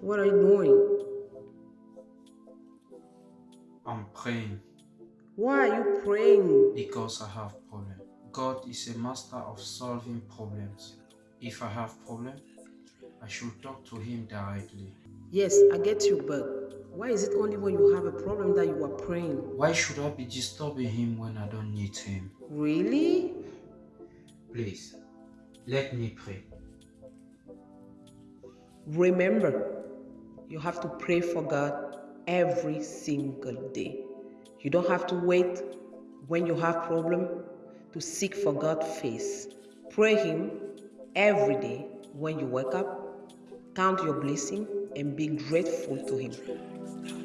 What are you doing? I'm praying Why are you praying? because I have problem. God is a master of solving problems. If I have problem, I should talk to him directly. Yes, I get you, but why is it only when you have a problem that you are praying? Why should I be disturbing him when I don't need him? Really? Please, let me pray. Remember, you have to pray for God every single day. You don't have to wait when you have problem to seek for God's face. Pray Him every day when you wake up. Count your blessing and be grateful to Him.